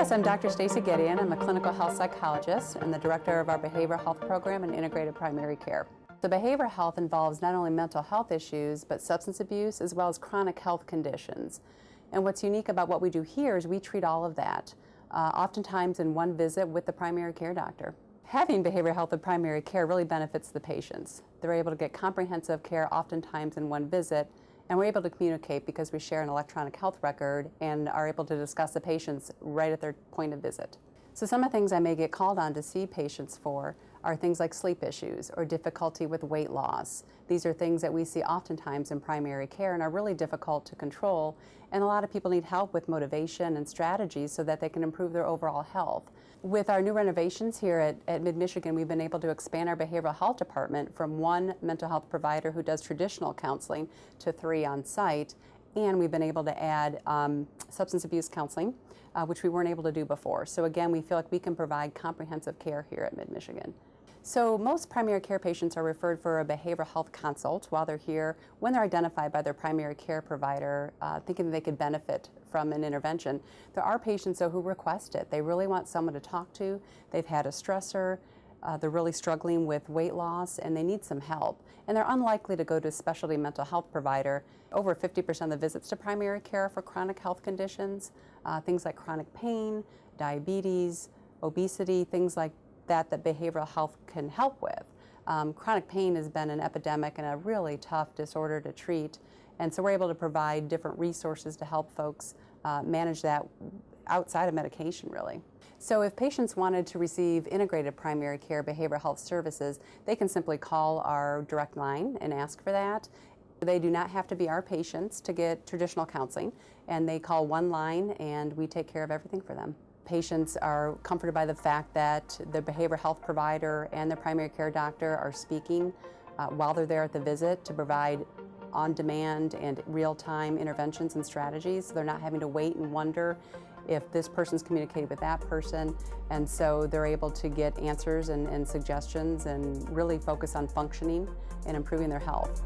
Yes, I'm Dr. Stacy Gideon. I'm a clinical health psychologist and the director of our behavioral health program and integrated primary care. The behavioral health involves not only mental health issues, but substance abuse as well as chronic health conditions. And what's unique about what we do here is we treat all of that, uh, oftentimes in one visit with the primary care doctor. Having behavioral health and primary care really benefits the patients. They're able to get comprehensive care oftentimes in one visit, and we're able to communicate because we share an electronic health record and are able to discuss the patients right at their point of visit. So some of the things I may get called on to see patients for are things like sleep issues or difficulty with weight loss. These are things that we see oftentimes in primary care and are really difficult to control. And a lot of people need help with motivation and strategies so that they can improve their overall health. With our new renovations here at, at Mid-Michigan, we've been able to expand our behavioral health department from one mental health provider who does traditional counseling to three on site and we've been able to add um, substance abuse counseling, uh, which we weren't able to do before. So again, we feel like we can provide comprehensive care here at Mid-Michigan. So most primary care patients are referred for a behavioral health consult while they're here when they're identified by their primary care provider uh, thinking that they could benefit from an intervention. There are patients though who request it. They really want someone to talk to. They've had a stressor. Uh, they're really struggling with weight loss and they need some help. And they're unlikely to go to a specialty mental health provider. Over 50% of the visits to primary care for chronic health conditions, uh, things like chronic pain, diabetes, obesity, things like that that behavioral health can help with. Um, chronic pain has been an epidemic and a really tough disorder to treat. And so we're able to provide different resources to help folks uh, manage that outside of medication really. So if patients wanted to receive integrated primary care behavioral health services, they can simply call our direct line and ask for that. They do not have to be our patients to get traditional counseling and they call one line and we take care of everything for them. Patients are comforted by the fact that the behavioral health provider and the primary care doctor are speaking uh, while they're there at the visit to provide on-demand and real-time interventions and strategies. So they're not having to wait and wonder if this person's communicated with that person. And so they're able to get answers and, and suggestions and really focus on functioning and improving their health.